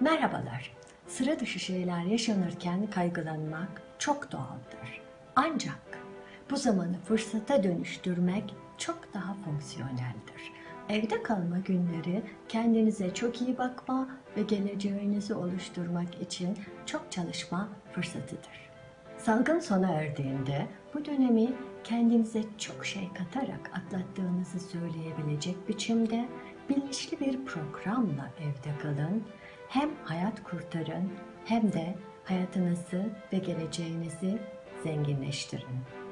Merhabalar. Sıra dışı şeyler yaşanırken kaygılanmak çok doğaldır. Ancak bu zamanı fırsata dönüştürmek çok daha fonksiyoneldir. Evde kalma günleri kendinize çok iyi bakma ve geleceğinizi oluşturmak için çok çalışma fırsatıdır. Salgın sona erdiğinde bu dönemi kendinize çok şey katarak atlattığınızı söyleyebilecek biçimde bilinçli bir programla evde kalın. Hem hayat kurtarın hem de hayatınızı ve geleceğinizi zenginleştirin.